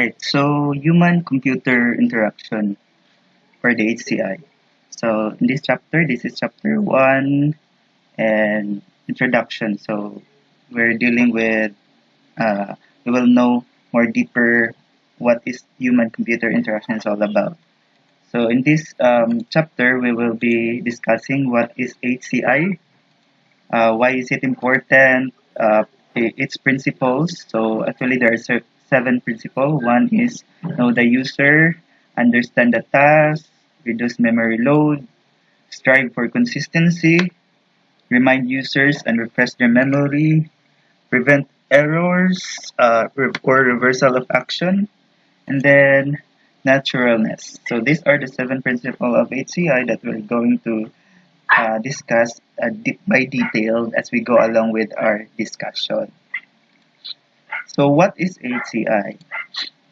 Alright, so human-computer interaction for the HCI. So in this chapter, this is chapter 1 and introduction. So we're dealing with, uh, we will know more deeper what is human-computer interaction is all about. So in this um, chapter, we will be discussing what is HCI, uh, why is it important, uh, its principles. So actually there are seven principles. One is know the user, understand the task, reduce memory load, strive for consistency, remind users and refresh their memory, prevent errors uh, or reversal of action, and then naturalness. So these are the seven principles of HCI that we're going to uh, discuss uh, by detail as we go along with our discussion. So what is HCI?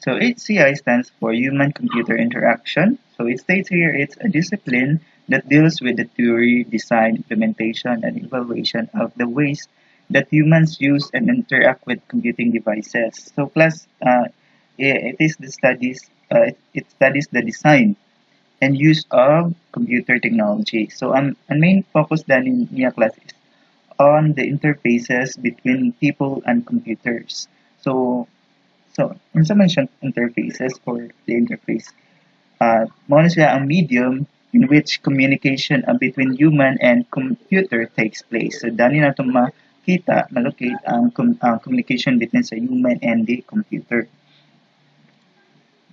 So HCI stands for Human Computer Interaction. So it states here it's a discipline that deals with the theory, design, implementation, and evaluation of the ways that humans use and interact with computing devices. So class, uh, it is the studies, uh, it studies the design and use of computer technology. So ang, ang main focus then in MIA class is on the interfaces between people and computers. So, so siyang interfaces or the interface? Uh, mo siya ang medium in which communication uh, between human and computer takes place. So, dani na itong makita, malocate ang com uh, communication between sa human and the computer.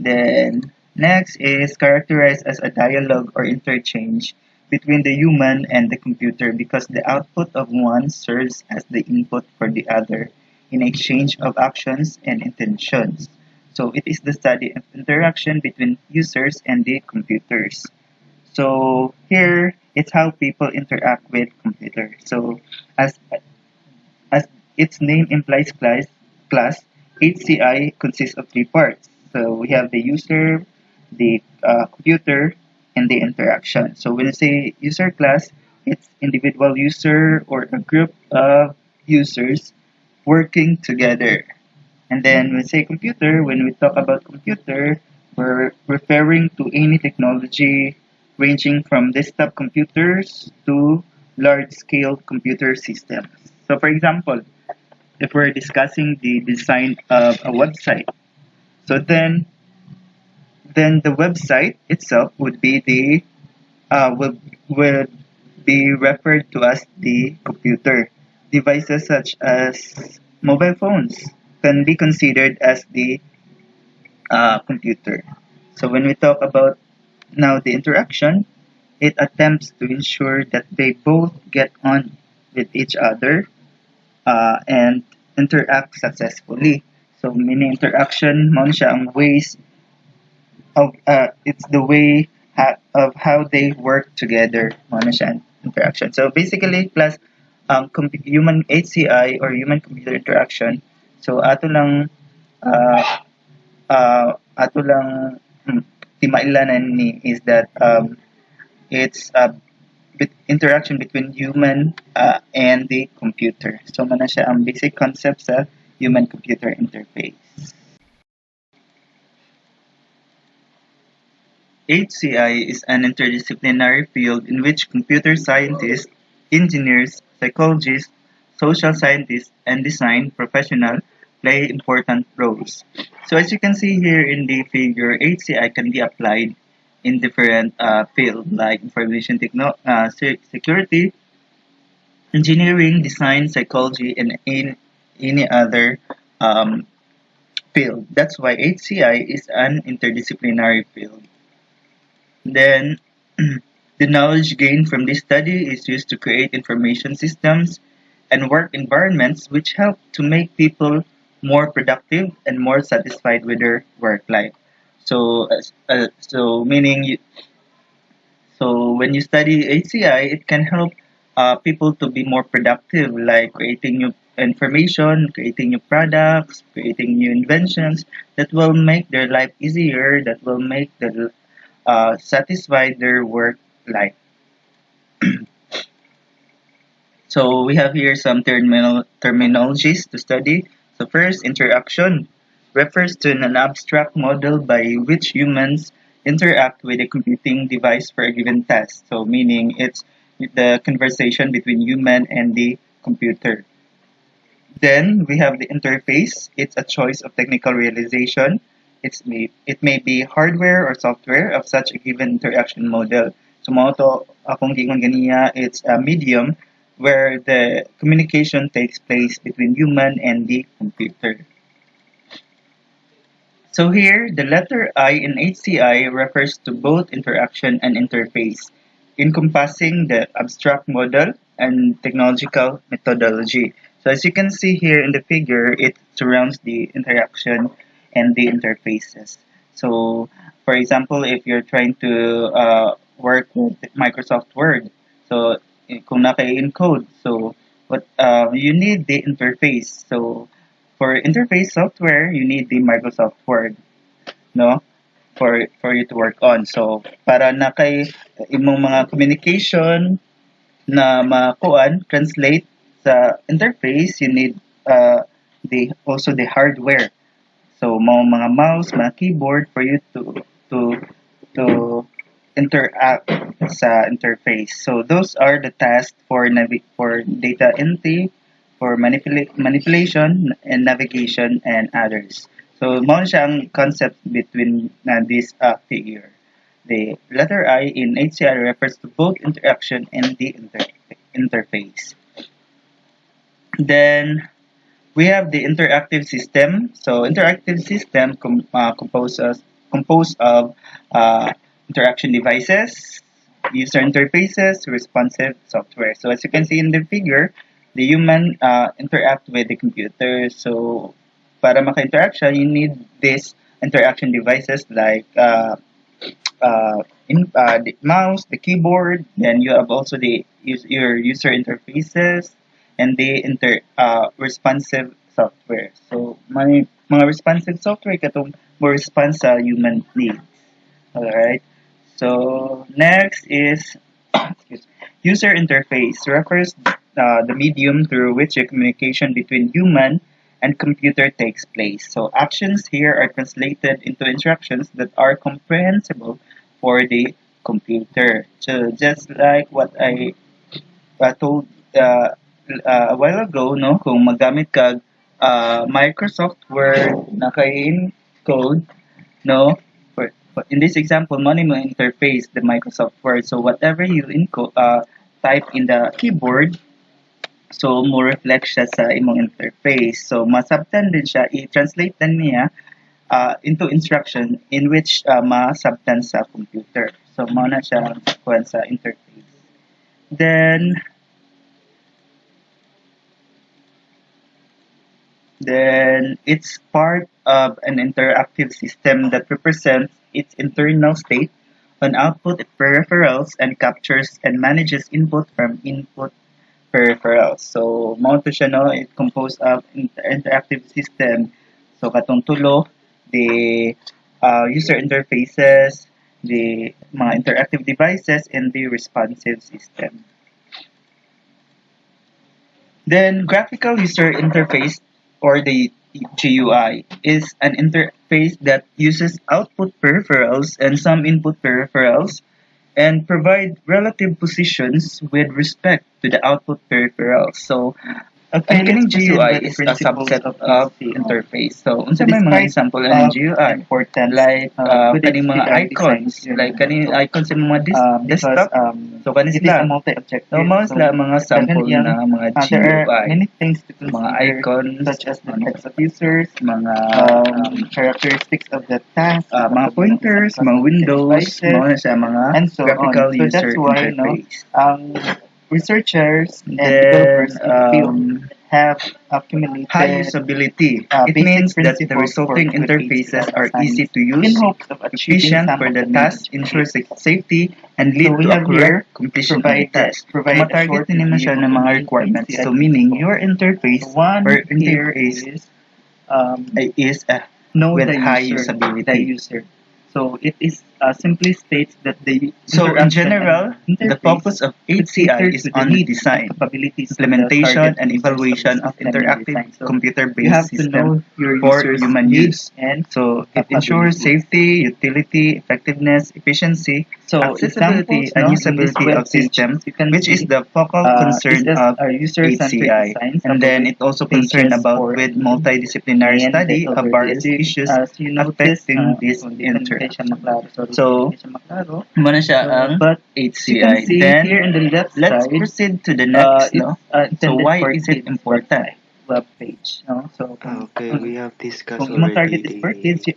Then, next is characterized as a dialogue or interchange between the human and the computer because the output of one serves as the input for the other in exchange of actions and intentions. So it is the study of interaction between users and the computers. So here, it's how people interact with computers. So as as its name implies class, class HCI consists of three parts. So we have the user, the uh, computer, and the interaction. So when you say user class, it's individual user or a group of users working together. And then when we say computer, when we talk about computer, we're referring to any technology ranging from desktop computers to large-scale computer systems. So for example, if we're discussing the design of a website, so then then the website itself would be the uh, would, would be referred to as the computer. Devices such as mobile phones can be considered as the uh, computer. So when we talk about now the interaction, it attempts to ensure that they both get on with each other uh, and interact successfully. So meaning interaction, mo siya ang ways of uh, it's the way ha- of how they work together. Mo interaction. So basically, plus um, human HCI or human computer interaction. So ato lang uh, uh, ato lang hmm, timailanan ni is that um, it's a bit interaction between human uh, and the computer. So mana siya ang basic concept sa human computer interface. HCI is an interdisciplinary field in which computer scientists, engineers, psychologists, social scientists, and design professionals play important roles. So as you can see here in the figure, HCI can be applied in different uh, fields like information techno uh, security, engineering, design, psychology, and in any other um, field. That's why HCI is an interdisciplinary field. Then The knowledge gained from this study is used to create information systems and work environments which help to make people more productive and more satisfied with their work life. So, uh, so meaning, you, so when you study HCI, it can help uh, people to be more productive, like creating new information, creating new products, creating new inventions that will make their life easier, that will make them uh, satisfy their work like so we have here some terminal terminologies to study so first interaction refers to an abstract model by which humans interact with a computing device for a given task. So meaning it's the conversation between human and the computer. Then we have the interface. It's a choice of technical realization. It's may, it may be hardware or software of such a given interaction model. So mo to akong gingon ganiya, it's a medium where the communication takes place between human and the computer. So here, the letter I in HCI refers to both interaction and interface, encompassing the abstract model and technological methodology. So as you can see here in the figure, it surrounds the interaction and the interfaces. So for example, if you're trying to uh, work with Microsoft Word, so eh, kung naka-encode, so what uh, you need the interface. So for interface software, you need the Microsoft Word, no? For for you to work on. So para na kay imong mga communication na makuan translate sa interface, you need uh, the also the hardware. So mo mga mouse, mga keyboard for you to to to interact sa interface. So those are the tasks for for data entry, for manipula- manipulation and navigation and others. So mao na siya ang concept between na this uh, figure. The letter I in HCI refers to both interaction and the inter- interface. Then we have the interactive system. So interactive system com- uh, composed of, composed of uh, interaction devices, user interfaces, responsive software. So as you can see in the figure, the human uh, interact with the computer. So para maka-interact you need these interaction devices like uh, uh, in, uh, the mouse, the keyboard, then you have also the your user interfaces and the inter uh, responsive software. So may mga responsive software katong mo response sa human needs. Alright. So next is user interface refers uh, the medium through which a communication between human and computer takes place. So actions here are translated into instructions that are comprehensible for the computer. So just like what I uh, told uh, uh, a while ago, no, kung magamit ka uh, Microsoft Word naka-encode, no, for, for, in this example, money mo interface the Microsoft Word. So whatever you encode, uh, type in the keyboard, so mo reflect siya sa imong interface. So masabtan din siya, i-translate din niya uh, into instruction in which uh, masabtan sa computer. So mao na siya sa interface. Then then it's part of an interactive system that represents its internal state on output peripherals and captures and manages input from input peripherals. So, to siya no, it composed of inter- interactive system. So, katong tulo, the uh, user interfaces, the mga interactive devices, and the responsive system. Then, graphical user interface or the GUI is an interface that uses output peripherals and some input peripherals and provide relative positions with respect to the output peripherals. So, ang kining GUI is a subset of of interface. So, unsa may mga example ng GUI? importance, Like, uh, uh, kaning mga icons. Like, kaning icons sa mga dis- um, desktop. um, So, kanin sila. a multi-objective. So, mga sila mga sample na mga uh, there are GUI. many things to Mga consider, icons, such as the types of users, mga um, um, characteristics of the task, uh, mga pointers, mga windows, mga na siya, mga and so on. graphical So user that's why, no, interface. Researchers and Then, developers in um, have accumulated high usability. uh, it means that the resulting interfaces are easy to in use, hopes of efficient for the task, ensure safety, and lead So to a have here correct completion of the provide task. provide a Matarget short din naman siya ng mga requirements. So meaning your interface one or interface is um, is uh, know with high user, usability. the user. So it is uh, simply states that the So in general, the purpose of HCI is to the on needs, design, capabilities, implementation, and evaluation of interactive. So computer-based systems for human use. and So it ensures safety, utility, effectiveness, efficiency, So accessibility, and no, in this usability of systems, which is the focal uh, concern of HCI. And then it also concerned about with multidisciplinary study of various issues As you notice, affecting uh, this kung di pa- di siya interaction. maklaro, sorry, So, di siya maklaro. Muna siya So, ang but you can HCI. see Then, here in the left let's side, proceed to the uh, next, it's no? uh, So intended why for is it kids important? web page. No? So, kung, Okay, kung, we have discussed kung imong already target is for kids, the, you,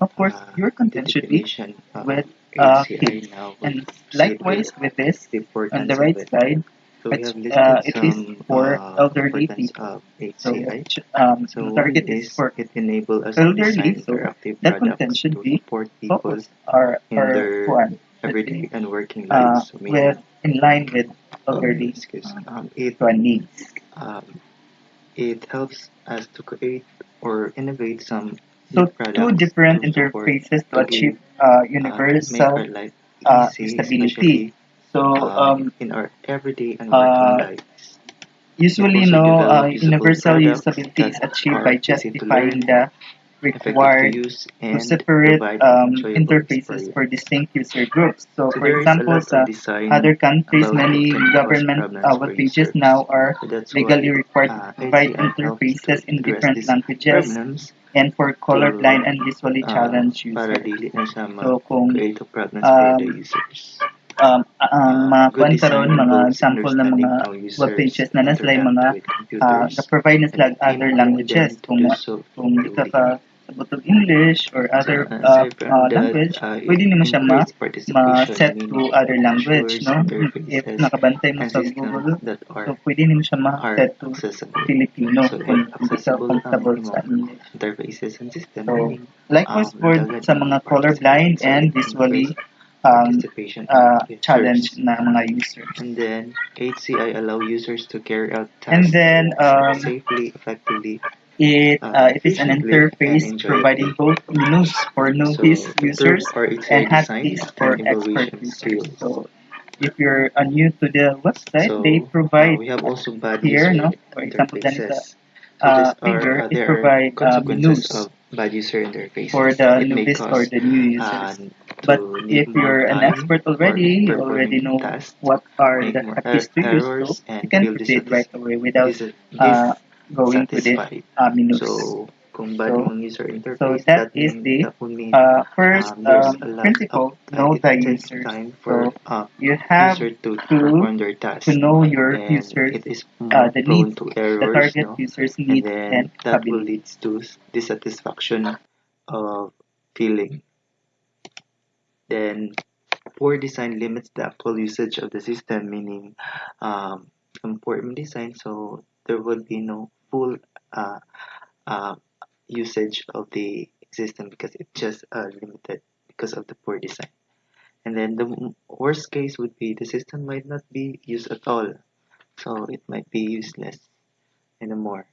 of course, uh, your the content should be definition of with uh, HCI kids. now. We'll And proceed likewise with with this, the on importance the of right it. side, So we it's, have listed uh, it is for uh, elderly people. So, um, So the target is for it enables us elderly, design so that content should to be support people focus our in our their one everyday and working uh, lives. So with in line with um, elderly uh, um, it needs. um, it helps us to create or innovate some So two different to interfaces to to achieve uh, uh, universal uh, stability. So um, in our everyday and working uh, lives. usually, also no, uh, develop usable universal products usability is that achieved are by easy to justifying learn, the effective to required use, to and separate provide um, enjoyable interfaces for experience. distinct user groups. So, So for there is a example, lot sa design other countries, about many government problems uh, for web pages users. now are So that's legally required to uh, provide HCI helps to interfaces in address different these languages problems and for colorblind and visually uh, challenged para users. dili na siya So, kung mag-create of problems for the um, users. Um, ang Uh, mga good kuan design karon mga involves example ng understanding mga how web users pages na naslay interact mga with uh, computers na-provide na sila and other enable languages. them to Kung, do ma- so kung di ka effectively. ka sabot og English or So, other uh, uh, aside from uh, that, language, uh, pwede it nimo siya ma increases participation, ma-set to meaning other it language, ensures no? If interfaces nakabantay mo and sa systems Google, that so are pwede nimo siya are ma-set to accessible. Filipino So, kung if hindi ka accessible ang comfortable sa imong English. interfaces and system, So, meaning likewise um, for daghan sa ang mga participants. colorblind So, and it visually increases um, uh, users. challenged na mga users. And then, HCI allow users to carry out And tasks then um, safely, effectively, it uh, uh, it is an interface providing both menus for novice to users improve our HCI and hotkeys for expert users. So if you're uh, new to the website, they So, uh, provide we have also bad here, no? For example, interfaces. So, uh, figure, uh, it there are provide uh, menus of bad user for interfaces. the novice or the new users. But if you're an expert already, you already know what are the use, so you can proceed right away without uh, going to the uh, menus. So, kung bad So, yung user so interface, that that, is the that would mean uh, first um, there's um, principle, know the users. time for So uh, you have to to task to know your and is uh, the needs, to the target no users' and needs then and that will capabilities. lead to dissatisfaction of feeling then poor design limits the actual usage of the system meaning um, poor design so there will be no full uh, uh, usage of the system because it's just uh, limited because of the poor design. And then the worst case would be the system might not be used at all so it might be useless anymore.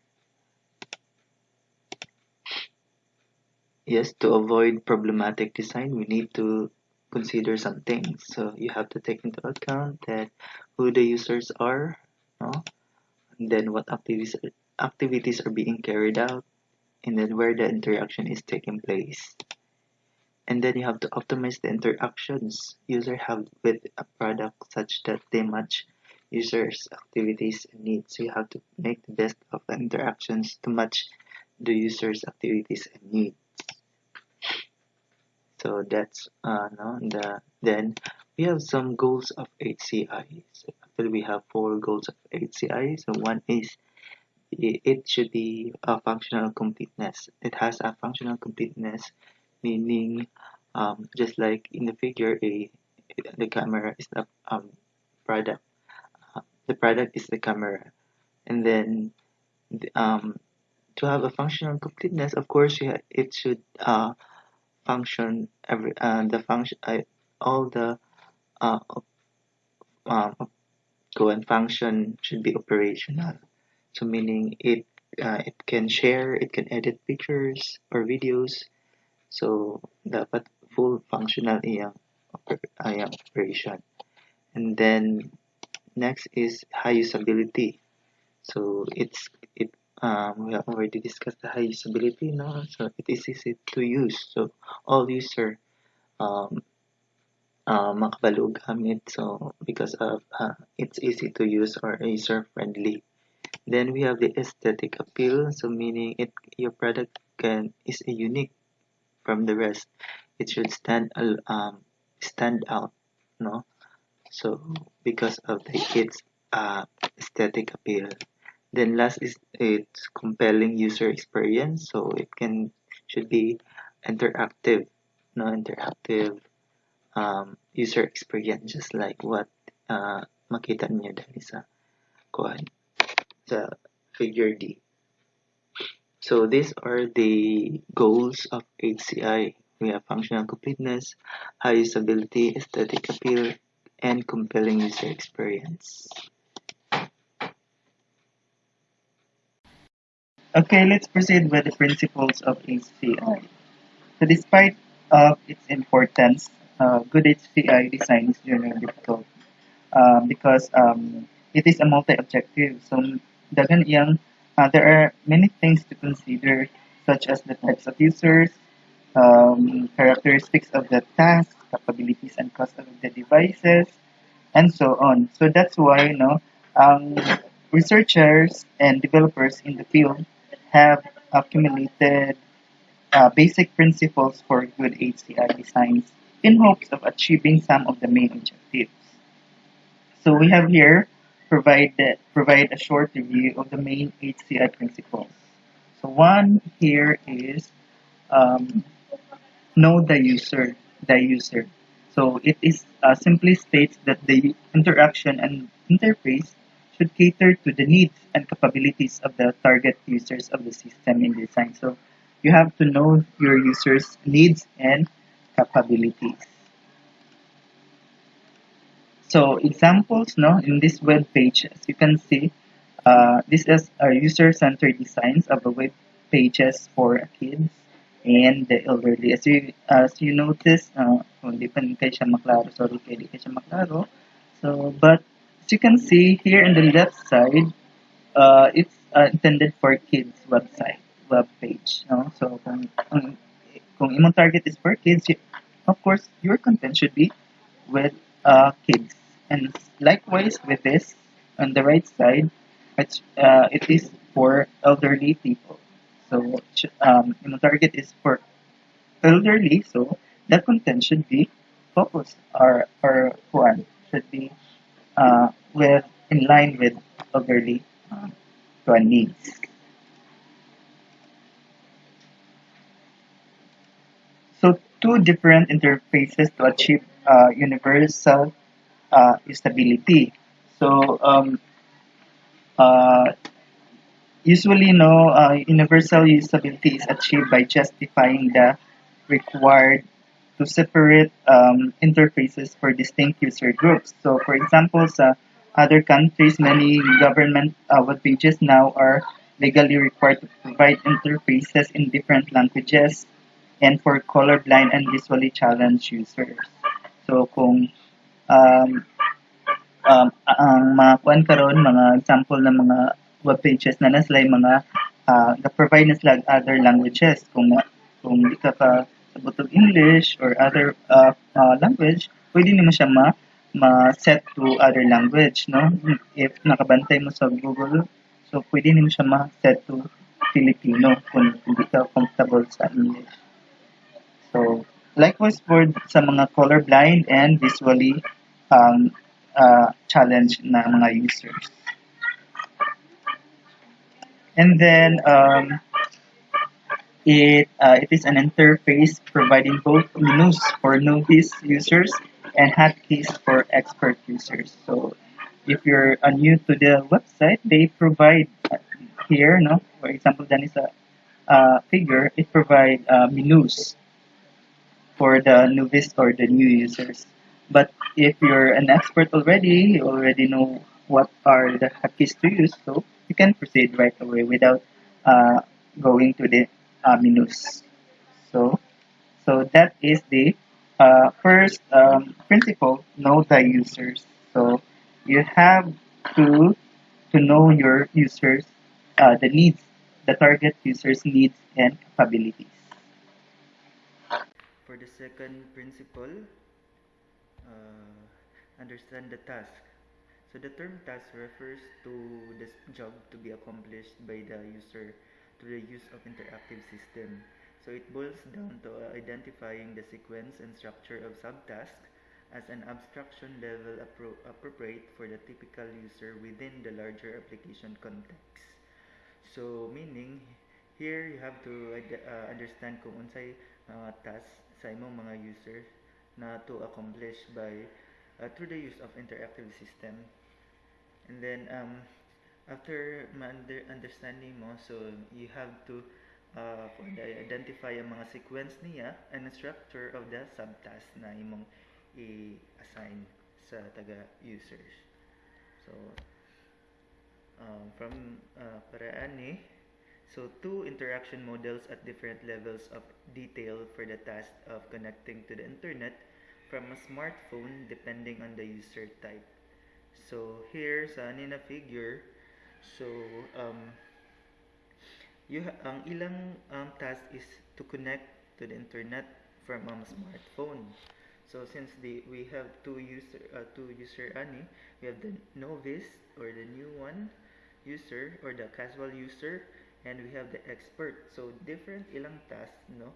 Yes to avoid problematic design we need to consider some things. So you have to take into account that who the users are no? and then what activities activities are being carried out and then where the interaction is taking place. And then you have to optimize the interactions user have with a product such that they match users activities and needs. So you have to make the best of the interactions to match the users activities and needs so that's uh no the then we have some goals of HCI so actually we have four goals of HCI so one is it should be a functional completeness. It has a functional completeness meaning um, just like in the figure a the camera is the um, product uh, the product is the camera. And then the, um, to have a functional completeness of course it should uh, function every uh, the function uh, all the uh, go and function should be operational so meaning it uh, it can share it can edit pictures or videos so dapat full functional iyang operation. And then next is high usability. So it's it um, we have already discussed the high usability now. So it is easy to use. So all user um, uh, makabalo gamit. So because of uh, it's easy to use or user friendly. Then we have the aesthetic appeal. So meaning it your product can is unique from the rest. It should stand um stand out, no? So because of the its uh, aesthetic appeal. Then last is its compelling user experience. So it can should be interactive, no interactive um, user experience just like what uh, makita niyo dali sa kuan sa figure D. So these are the goals of HCI. We have functional completeness, high usability, aesthetic appeal, and compelling user experience. Okay, let's proceed with the principles of HCI. So despite of its importance, uh, good HCI design is generally difficult uh, because um, it is a multi-objective. So dagan iyang, uh, there are many things to consider such as the types of users, um, characteristics of the task, capabilities and cost of the devices, and so on. So that's why you know, um, researchers and developers in the field have accumulated uh, basic principles for good HCI designs in hopes of achieving some of the main objectives. So we have here provide provide a short review of the main HCI principles. So one here is um, know the user, the user. So it is uh, simply states that the interaction and interface should cater to the needs and capabilities of the target users of the system in design. So you have to know your users' needs and capabilities. So examples, no, in this web page, as you can see, uh, this is a user-centered designs of the web pages for kids and the elderly. As you as you notice, uh, hindi maklaro, maklaro. So, but you can see here in the left side, uh, it's uh, intended for kids website, web page. No? So, kung, kung, target is for kids, of course, your content should be with uh, kids. And likewise with this, on the right side, uh, it is for elderly people. So, um, imong target is for elderly, so that content should be focused or, or one should be uh, with in line with elderly um, needs. So two different interfaces to achieve uh, universal uh, stability. So um, uh, usually, no, uh, universal usability is achieved by justifying the required to separate um, interfaces for distinct user groups. So, for example, sa other countries, many government uh, web pages now are legally required to provide interfaces in different languages and for colorblind and visually challenged users. So, kung um, um, ang mga karon mga example ng mga web pages na nasla mga uh, na-provide na sila other languages kung kung di ka pa sabot English or other uh, uh, language pwede nimo siya ma ma-set to other language no if nakabantay mo sa Google so pwede nimo siya ma-set to Filipino kung hindi ka comfortable sa English so likewise for sa mga colorblind and visually um, uh, challenge na mga users. And then um, it uh, it is an interface providing both menus for novice users and hotkeys for expert users. So if you're uh, new to the website, they provide uh, here, no, for example, then is a uh, figure, it provide uh, menus for the novice or the new users. But if you're an expert already, you already know what are the hotkeys to use, so you can proceed right away without uh, going to the menus. So, so that is the Uh, first, um, principle, know the users. So you have to to know your users, uh, the needs, the target users' needs and capabilities. For the second principle, uh, understand the task. So the term task refers to the job to be accomplished by the user through the use of interactive system. So it boils down to identifying the sequence and structure of subtasks as an abstraction level appro appropriate for the typical user within the larger application context. So meaning here you have to uh, understand kung unsay mga task sa imong mga user na to accomplish by uh, through the use of interactive system. And then um, after understanding mo, so you have to uh, identify ang mga sequence niya and the structure of the subtask na imong i-assign sa taga-users. So, um, from uh, paraan so two interaction models at different levels of detail for the task of connecting to the internet from a smartphone depending on the user type. So, here sa nina figure, so, um, you ang ilang um, task is to connect to the internet from a smartphone. So since the we have two user uh, two user ani, we have the novice or the new one user or the casual user and we have the expert. So different ilang task no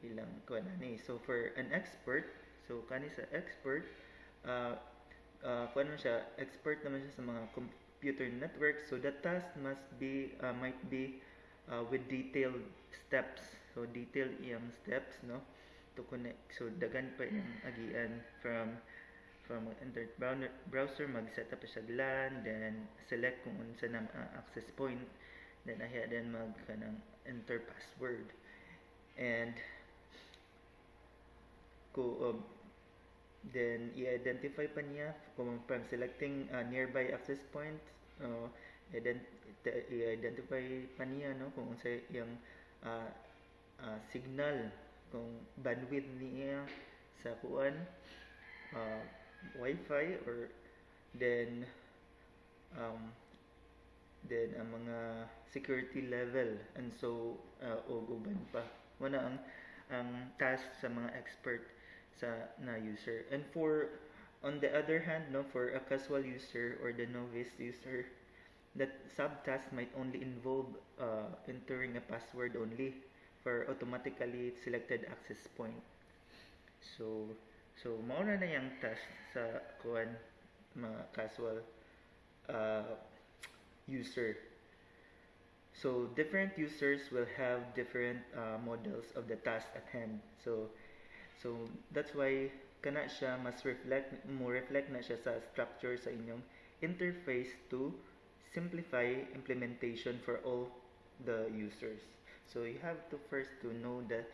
ilang kuan ani. So for an expert, so kani sa expert uh, uh kuan siya expert naman siya sa mga computer network. So the task must be uh, might be uh, with detailed steps. So detailed iyang steps no to connect so dagan pa yung agian from from internet browser mag set up siya LAN then select kung unsa na uh, access point then ahiya then mag kanang enter password and ko um, then i-identify pa niya kung from selecting uh, nearby access point uh, i-identify pa niya no kung unsa yung uh, uh, signal kung bandwidth niya sa kuan uh, wifi or then um, then ang mga security level and so uh, og uban pa. Wala ang ang task sa mga expert sa na user and for on the other hand no for a casual user or the novice user that subtask might only involve uh, entering a password only for automatically selected access point. So, so mauna na yung task sa kuan mga casual uh, user. So, different users will have different uh, models of the task at hand. So, so that's why kana siya mas reflect mo reflect na siya sa structure sa inyong interface to simplify implementation for all the users. So you have to first to know the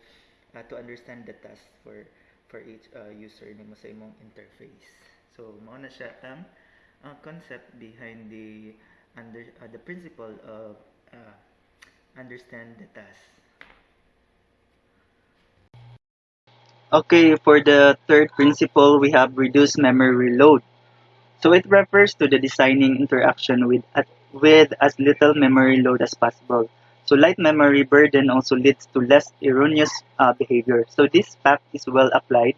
uh, to understand the task for for each uh, user nimo sa imong interface. So mao na siya ang uh, concept behind the under uh, the principle of uh, understand the task. Okay, for the third principle, we have reduce memory load. So it refers to the designing interaction with, with as little memory load as possible. So light memory burden also leads to less erroneous uh, behavior. So this fact is well applied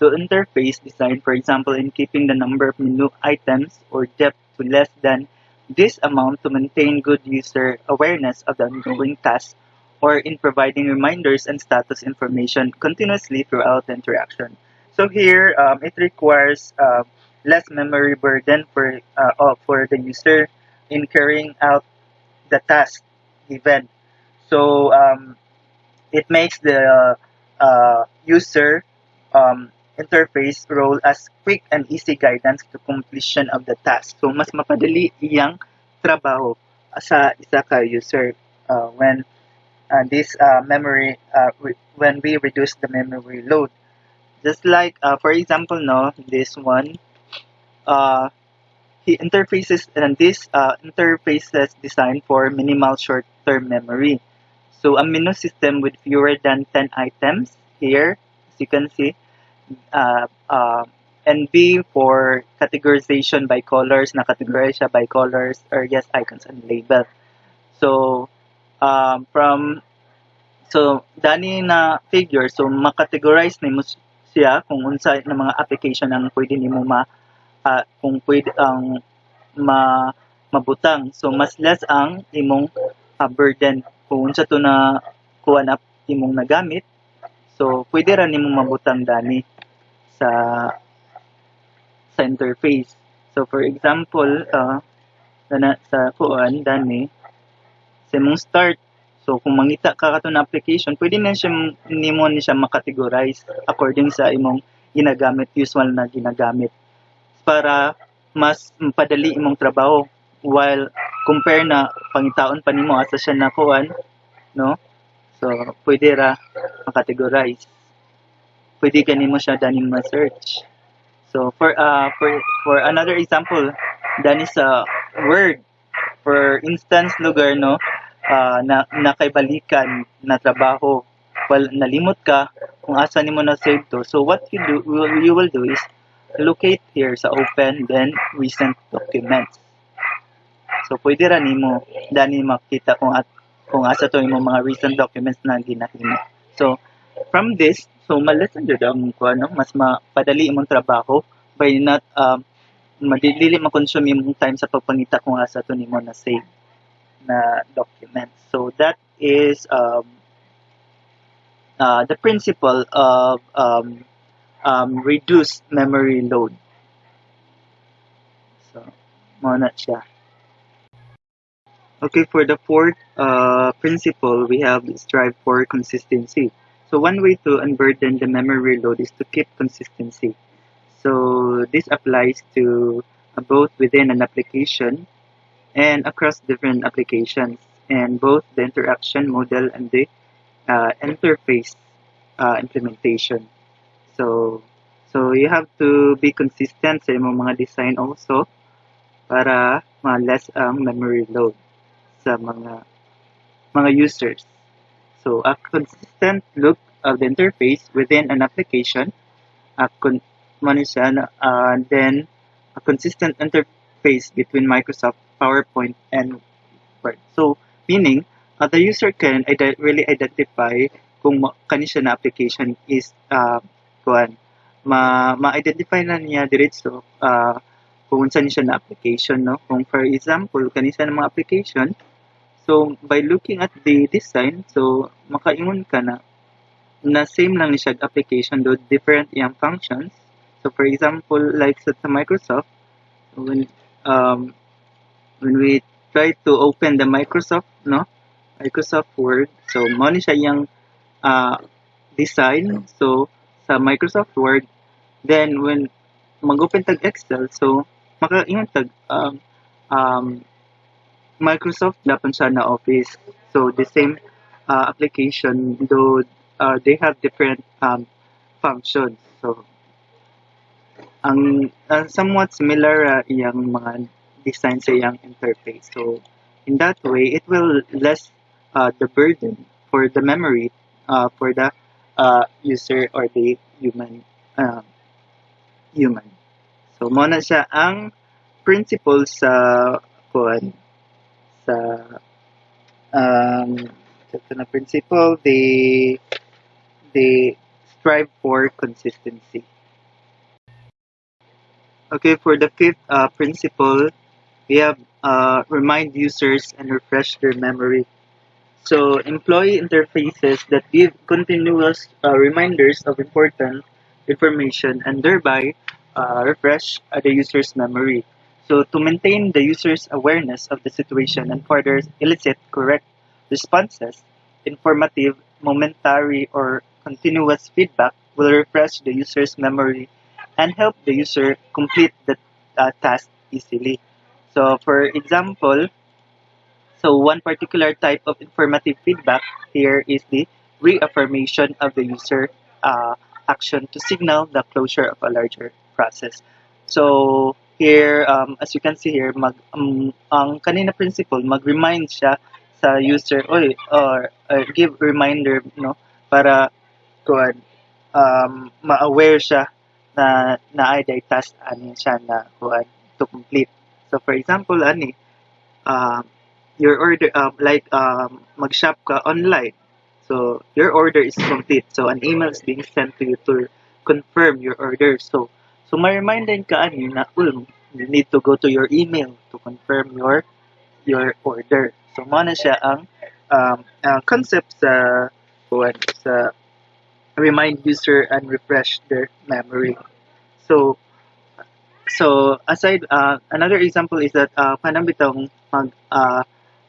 to interface design, for example, in keeping the number of menu items or depth to less than this amount to maintain good user awareness of the ongoing task or in providing reminders and status information continuously throughout the interaction. So here, um, it requires uh, less memory burden for, uh, for the user in carrying out the task event. So um, it makes the uh, user um, interface role as quick and easy guidance to completion of the task. So mas mapadali iyang trabaho sa isa ka user uh, when uh, this uh, memory uh, when we reduce the memory load. Just like uh, for example, no, this one, uh, he interfaces and this uh, interfaces designed for minimal short-term memory. So a menu system with fewer than 10 items here, as you can see, uh, uh, and B for categorization by colors, na-categorize siya by colors or yes, icons and label. So, um, from so dani na figure so makategorize nimo siya kung unsa na mga application ang pwede nimo ma uh, kung pwede ang ma mabutang. So mas less ang imong uh, burden. Kung unsa to na kuha na imong nagamit so pwede ra nimo mabutang dani sa sa interface. So for example uh, na sa kuan dani sa imong start. So kung mangita ka kato na application, pwede na siya nimo ni siya makategorize according sa imong ginagamit, usual na ginagamit. Para mas padali imong trabaho. While compare na pangitaon pa nimo asa siya nakuan no? So pwede ra makategorize. Pwede kanimo siya daning ma-search. So for uh for for another example dani sa word. For instance lugar no uh, na nakaibalikan na trabaho. Well nalimot ka kung asa nimo na save to. So what you do you will do is locate here sa open then recent documents. So pwede ra nimo dani makita kung at kung asa to imong mga recent documents na ginahimo. So from this so malesen jud ang kuno mas mapadali imong trabaho by not um madili ma-consume imong time sa pagpangita kung asa to nimo na save na document. So that is um, uh, the principle of um, um, reduced memory load. So, muna siya. Okay, for the fourth uh, principle, we have strive for consistency. So one way to unburden the memory load is to keep consistency. So this applies to uh, both within an application and across different applications and both the interaction model and the uh, interface uh, implementation. So, so you have to be consistent sa imong mga design also para ma-less ang memory load sa mga mga users. So, a consistent look of the interface within an application, a con uh, then a consistent interface between Microsoft PowerPoint and Word. So, meaning, uh, the user can really identify kung kani siya na application is uh, kuan. Ma ma-identify na niya diretso uh, kung saan siya na application no? Kung for example kani siya na mga application. So by looking at the design so makaingon ka na na same lang ni siya application do different yang functions. So for example like sa Microsoft when um when we try to open the Microsoft no? Microsoft Word. So mo siya yung uh, design. So sa Microsoft Word. Then when mag-open tag Excel so makaingon tag um, um, Microsoft dapat siya na Office. So the same uh, application though uh, they have different um, functions. So ang uh, somewhat similar uh, yung mga design sa iyang interface so in that way it will less uh, the burden for the memory uh, for the uh, user or the human uh, human. So mo na siya ang principle sa kuan sa um ito na principle they they strive for consistency. Okay, for the fifth uh, principle, we have uh, remind users and refresh their memory so employee interfaces that give continuous uh, reminders of important information and thereby uh, refresh the user's memory. So to maintain the user's awareness of the situation and further elicit correct responses, informative, momentary, or continuous feedback will refresh the user's memory and help the user complete the uh, task easily. So for example, so one particular type of informative feedback here is the reaffirmation of the user uh, action to signal the closure of a larger process. So here, um, as you can see here, mag, um, ang kanina principle, mag-remind siya sa user, oy, or uh, give reminder, no, para kuan um, ma-aware siya na na ay task ani siya na kuan to complete. So for example ani um your order um, like um, mag-shop ka online. So your order is complete. So an email is being sent to you to confirm your order. So so ma-remind din ka ani na um, you need to go to your email to confirm your your order. So mo siya ang um, ang concept sa sa remind user and refresh their memory. So so aside uh, another example is that uh, kanang bitong mag uh,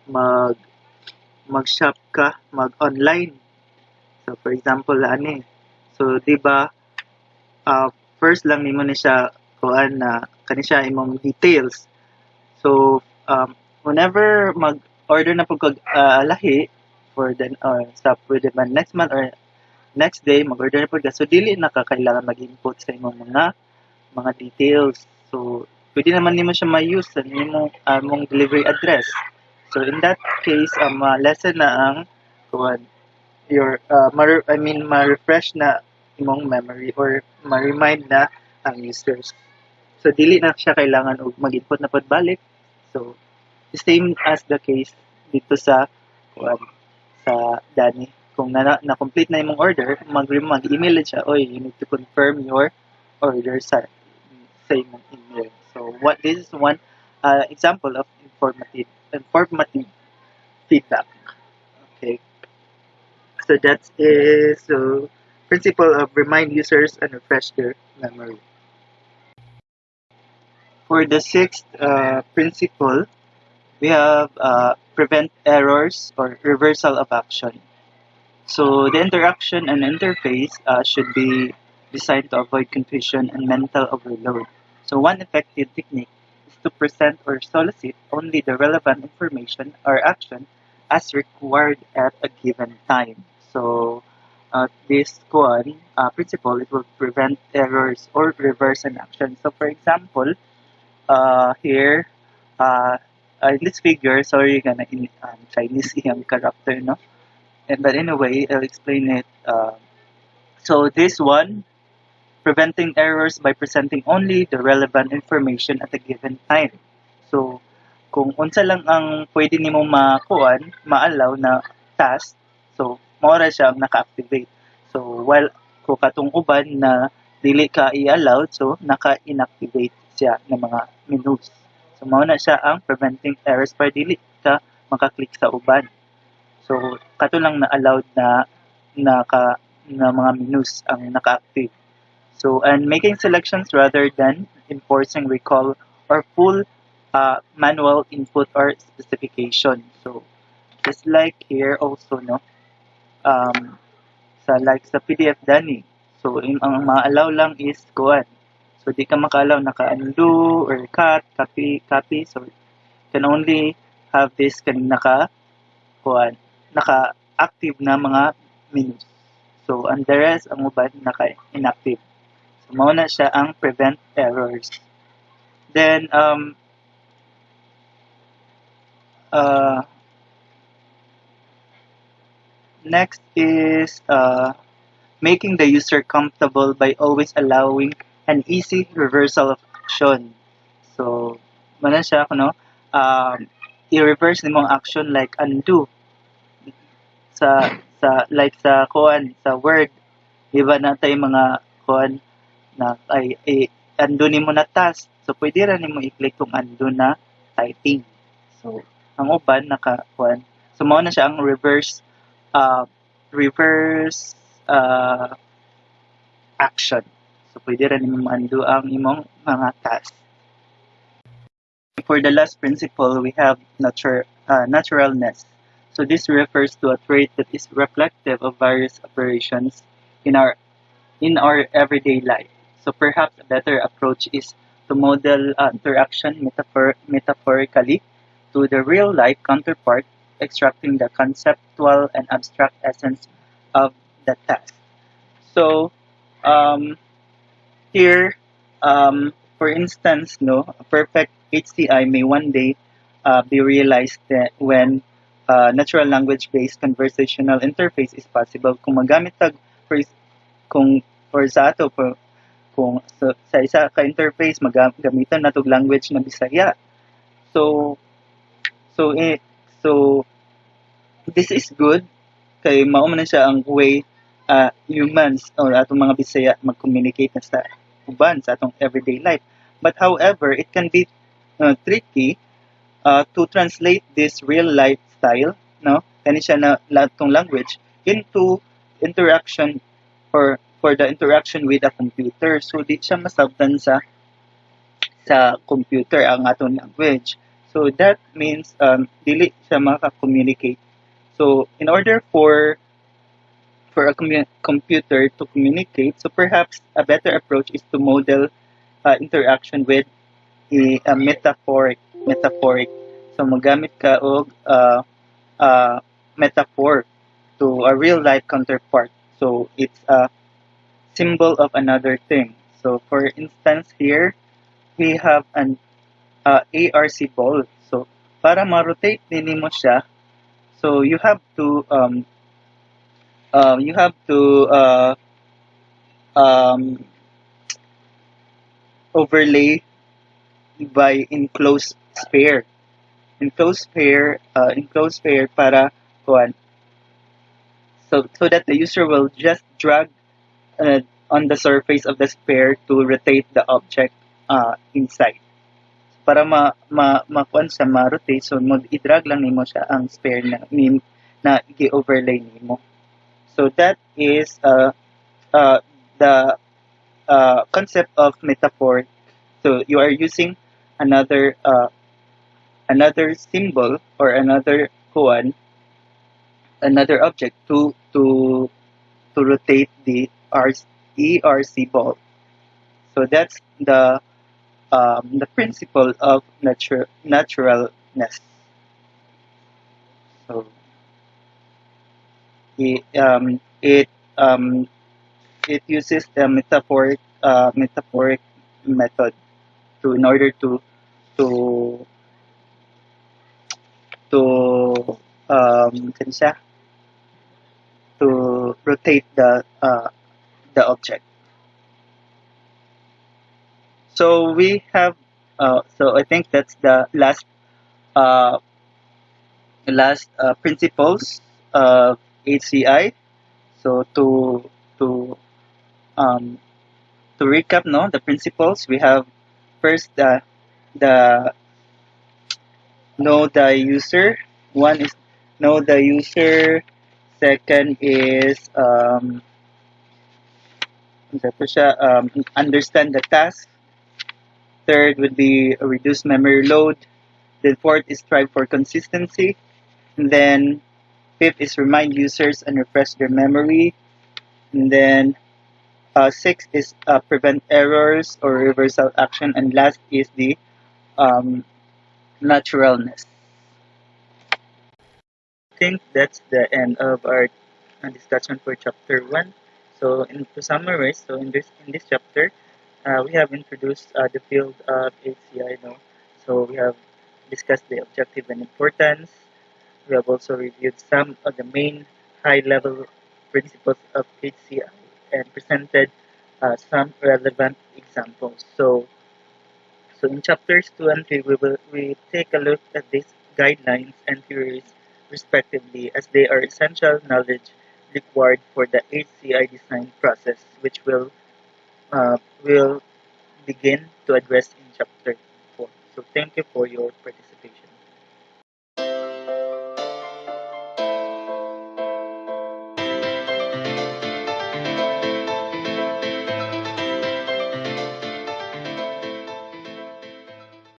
mag mag-shop ka, mag-online. So for example ani. So di uh, first lang nimo ni siya kuan na kani siya imong details. So um, whenever mag-order na pag uh, lahi for the uh, sa pwede man next month or next day mag-order na ka so dili na ka kailangan mag-input sa imong mga mga details. So pwede naman nimo siya ma-use sa nimo uh, mong delivery address. So in that case um, uh, lesson na ang kuan your uh, ma- I mean ma-refresh na imong memory or ma-remind na ang users. So dili na siya kailangan og mag-input na pud balik so same as the case dito sa kuan sa Dani kung na, na-complete na imong order, mag mag-email siya, oy, you need to confirm your order sa sa imong email. So what this is one uh, example of informative informative feedback. Okay. So that is so principle of remind users and refresh their memory. For the sixth uh, principle, we have uh, prevent errors or reversal of action. So the interaction and interface uh, should be designed to avoid confusion and mental overload. So one effective technique is to present or solicit only the relevant information or action as required at a given time. So uh, this one uh, principle it will prevent errors or reverse an action. So for example, uh, here uh, in this figure, sorry, gonna in um, Chinese yung character, no? And, but anyway, I'll explain it. Uh, so this one, preventing errors by presenting only the relevant information at a given time. So, kung unsa lang ang pwede nimo makuan, ma-allow na task, so maura siya ang naka-activate. So, while kung katong uban na dili ka i-allow, so naka-inactivate siya ng mga menus. So, mao na siya ang preventing errors para dili ka makaklik sa uban. So, kato lang na allowed na naka na mga menus ang naka-active. So, and making selections rather than enforcing recall or full uh, manual input or specification. So, just like here also, no, um, sa like sa PDF Dani. So, yung, ang ma-allow lang is kuan. So, di ka maka-allow naka-undo or cut, copy, copy. So, can only have this kan naka kuan naka-active na mga menus. So, and the rest, ang naka-inactive. Mao na siya ang prevent errors. Then, um, uh, next is uh, making the user comfortable by always allowing an easy reversal of action. So, mana siya, no? Um, i-reverse nimo ang action like undo sa sa like sa kuan sa word iba na tay mga kuan na ay, ay undo nimo na task. So pwede ra nimo i-click kung undo na typing. So ang uban naka kuan so mao na siya ang reverse uh, reverse uh, action. So pwede ra nimo undo ang imong mga task. For the last principle we have nature uh, naturalness. So this refers to a trait that is reflective of various operations in our in our everyday life. So perhaps a better approach is to model uh, interaction metaphor metaphorically to the real life counterpart, extracting the conceptual and abstract essence of the task. So um, here, um, for instance, no, a perfect HCI may one day uh, be realized when uh, natural language based conversational interface is possible kung magamit tag for kung sa ato po, kung sa, sa isa ka interface magamitan natog language na Bisaya. So so eh, so this is good kay mao man siya ang way uh, humans or atong mga Bisaya mag-communicate na sa uban sa atong everyday life. But however, it can be uh, tricky uh, to translate this real lifestyle, no? Kani siya na latong language into interaction or for the interaction with a computer. So di siya masabtan sa sa computer ang atong language. So that means um, dili siya maka-communicate. So in order for for a computer to communicate, so perhaps a better approach is to model uh, interaction with a, a metaphoric metaphoric. So magamit ka og uh, uh, metaphor to a real life counterpart. So it's a symbol of another thing. So for instance here, we have an uh, ARC ball. So para ma-rotate din mo siya, so you have to um, um, you have to uh, um, overlay by enclosed sphere. Enclosed sphere, uh, enclosed sphere para kuan. So so that the user will just drag uh, on the surface of the sphere to rotate the object uh, inside. Para ma ma makuan sa ma-rotate so mag i-drag lang nimo siya ang sphere na nim, na i-overlay nimo. So that is uh, uh, the uh, concept of metaphor. So you are using another uh, another symbol or another kuan another object to to to rotate the RC, ERC ball. So that's the um, the principle of nature naturalness. So it um, it um, it uses the metaphoric uh, metaphoric method to in order to to to um to rotate the uh, the object. So we have uh, so I think that's the last uh, last uh, principles of HCI. So to to um, to recap, no, the principles we have first the the know the user. One is know the user. Second is um, ano to siya, um, understand the task. Third would be reduce memory load. Then fourth is strive for consistency. And then fifth is remind users and refresh their memory. And then uh, six is uh, prevent errors or reversal action. And last is the um, naturalness. I think that's the end of our discussion for chapter one. So, in, to summarize, so in this in this chapter, uh, we have introduced uh, the field of HCI. No? So we have discussed the objective and importance. We have also reviewed some of the main high-level principles of HCI and presented uh, some relevant examples. So, so in chapters two and three, we will we take a look at these guidelines and theories respectively as they are essential knowledge required for the HCI design process which will uh, will begin to address in chapter 4. So thank you for your participation.